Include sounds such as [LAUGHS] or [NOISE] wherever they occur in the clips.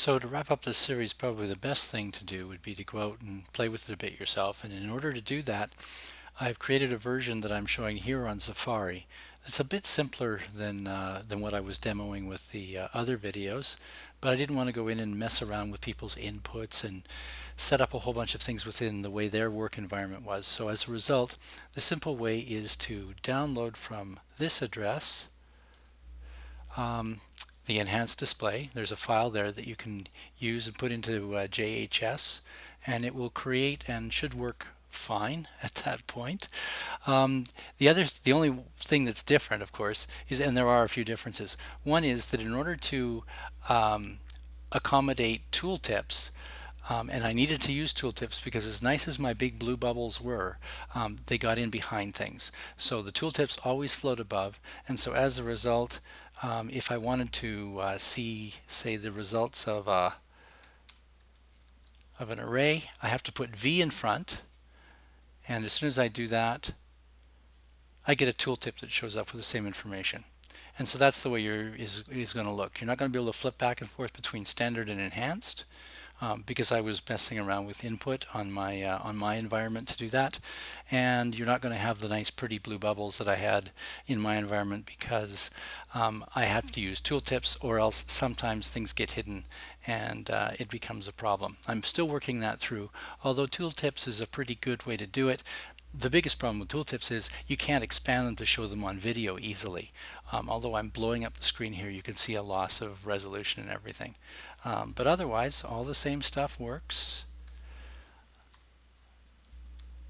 So to wrap up this series, probably the best thing to do would be to go out and play with it a bit yourself. And in order to do that, I've created a version that I'm showing here on Safari. It's a bit simpler than, uh, than what I was demoing with the uh, other videos, but I didn't want to go in and mess around with people's inputs and set up a whole bunch of things within the way their work environment was. So as a result, the simple way is to download from this address um, the enhanced display. There's a file there that you can use and put into uh, JHS and it will create and should work fine [LAUGHS] at that point. Um, the other, the only thing that's different, of course, is, and there are a few differences. One is that in order to um, accommodate tooltips, um, and I needed to use tooltips because as nice as my big blue bubbles were, um, they got in behind things. So the tooltips always float above, and so as a result, um, if I wanted to uh, see, say, the results of a of an array, I have to put V in front, and as soon as I do that, I get a tooltip that shows up with the same information. And so that's the way your is, is going to look. You're not going to be able to flip back and forth between standard and enhanced um, because I was messing around with input on my uh, on my environment to do that. And you're not going to have the nice pretty blue bubbles that I had in my environment because um, I have to use tooltips or else sometimes things get hidden and uh, it becomes a problem. I'm still working that through, although tooltips is a pretty good way to do it. The biggest problem with tooltips is you can't expand them to show them on video easily. Um, although I'm blowing up the screen here, you can see a loss of resolution and everything. Um, but otherwise, all the same stuff works.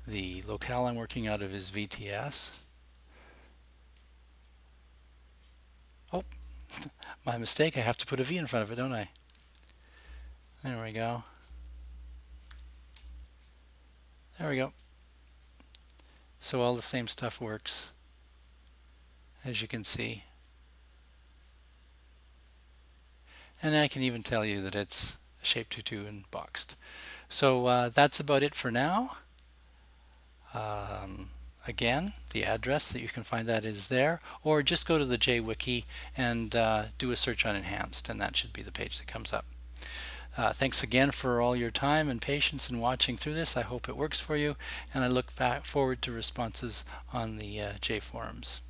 The locale I'm working out of is VTS. Oh, [LAUGHS] my mistake. I have to put a V in front of it, don't I? There we go. There we go. So all the same stuff works, as you can see. And I can even tell you that it's shape 2-2 and boxed. So uh, that's about it for now. Um, again, the address that you can find that is there, or just go to the JWiki and uh, do a search on enhanced, and that should be the page that comes up. Uh, thanks again for all your time and patience in watching through this. I hope it works for you, and I look forward to responses on the uh, J forums.